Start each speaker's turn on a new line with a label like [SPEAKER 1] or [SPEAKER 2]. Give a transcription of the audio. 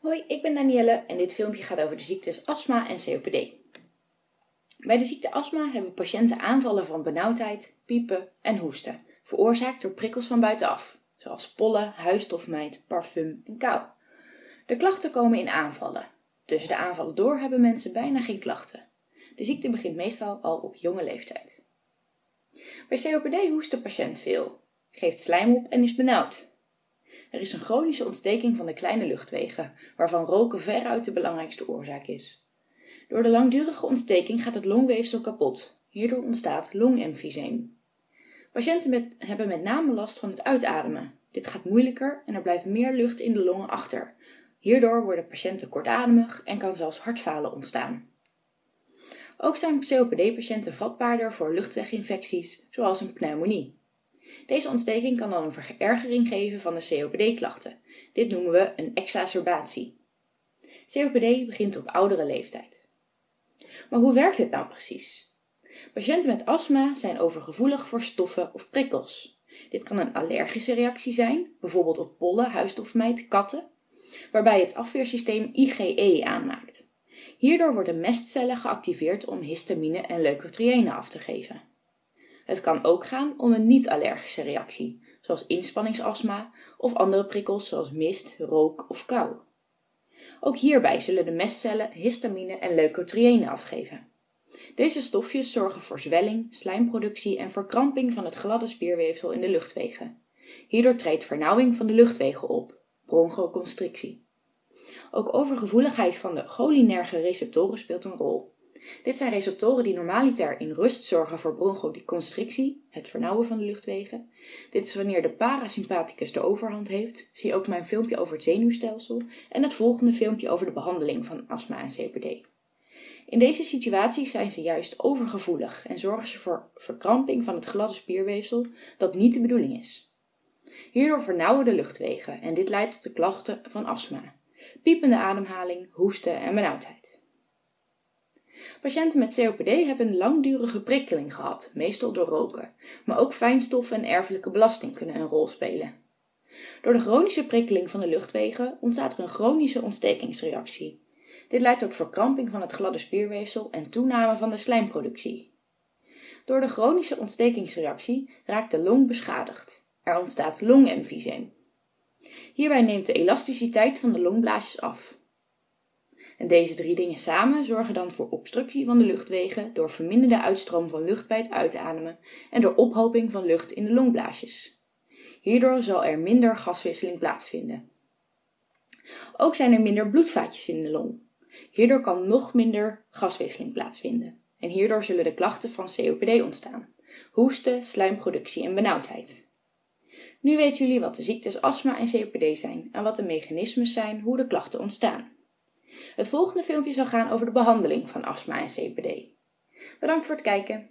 [SPEAKER 1] Hoi, ik ben Danielle en dit filmpje gaat over de ziektes astma en COPD. Bij de ziekte astma hebben patiënten aanvallen van benauwdheid, piepen en hoesten, veroorzaakt door prikkels van buitenaf, zoals pollen, huisstofmijt, parfum en kou. De klachten komen in aanvallen. Tussen de aanvallen door hebben mensen bijna geen klachten. De ziekte begint meestal al op jonge leeftijd. Bij COPD hoest de patiënt veel, geeft slijm op en is benauwd. Er is een chronische ontsteking van de kleine luchtwegen, waarvan roken veruit de belangrijkste oorzaak is. Door de langdurige ontsteking gaat het longweefsel kapot. Hierdoor ontstaat longemfyseem. Patiënten met, hebben met name last van het uitademen. Dit gaat moeilijker en er blijft meer lucht in de longen achter. Hierdoor worden patiënten kortademig en kan zelfs hartfalen ontstaan. Ook zijn COPD-patiënten vatbaarder voor luchtweginfecties, zoals een pneumonie. Deze ontsteking kan dan een verergering geven van de COPD-klachten. Dit noemen we een exacerbatie. COPD begint op oudere leeftijd. Maar hoe werkt dit nou precies? Patiënten met astma zijn overgevoelig voor stoffen of prikkels. Dit kan een allergische reactie zijn, bijvoorbeeld op pollen, huisstofmijt, katten, waarbij het afweersysteem IgE aanmaakt. Hierdoor worden mestcellen geactiveerd om histamine en leukotriënen af te geven. Het kan ook gaan om een niet-allergische reactie, zoals inspanningsastma of andere prikkels zoals mist, rook of kou. Ook hierbij zullen de mestcellen histamine en leukotriënen afgeven. Deze stofjes zorgen voor zwelling, slijmproductie en verkramping van het gladde spierweefsel in de luchtwegen. Hierdoor treedt vernauwing van de luchtwegen op, bronchoconstrictie. Ook overgevoeligheid van de cholinerge receptoren speelt een rol. Dit zijn receptoren die normaliter in rust zorgen voor bronchoconstrictie, het vernauwen van de luchtwegen. Dit is wanneer de parasympathicus de overhand heeft. Zie ook mijn filmpje over het zenuwstelsel en het volgende filmpje over de behandeling van astma en COPD. In deze situatie zijn ze juist overgevoelig en zorgen ze voor verkramping van het gladde spierweefsel dat niet de bedoeling is. Hierdoor vernauwen de luchtwegen en dit leidt tot de klachten van astma, piepende ademhaling, hoesten en benauwdheid. Patiënten met COPD hebben een langdurige prikkeling gehad, meestal door roken, maar ook fijnstof en erfelijke belasting kunnen een rol spelen. Door de chronische prikkeling van de luchtwegen ontstaat er een chronische ontstekingsreactie. Dit leidt tot verkramping van het gladde spierweefsel en toename van de slijmproductie. Door de chronische ontstekingsreactie raakt de long beschadigd. Er ontstaat longemfyseem. Hierbij neemt de elasticiteit van de longblaasjes af. En deze drie dingen samen zorgen dan voor obstructie van de luchtwegen door verminderde uitstroom van lucht bij het uitademen en door ophoping van lucht in de longblaasjes. Hierdoor zal er minder gaswisseling plaatsvinden. Ook zijn er minder bloedvaatjes in de long. Hierdoor kan nog minder gaswisseling plaatsvinden. En hierdoor zullen de klachten van COPD ontstaan. Hoesten, slijmproductie en benauwdheid. Nu weten jullie wat de ziektes astma en COPD zijn en wat de mechanismes zijn hoe de klachten ontstaan. Het volgende filmpje zal gaan over de behandeling van astma en COPD. Bedankt voor het kijken.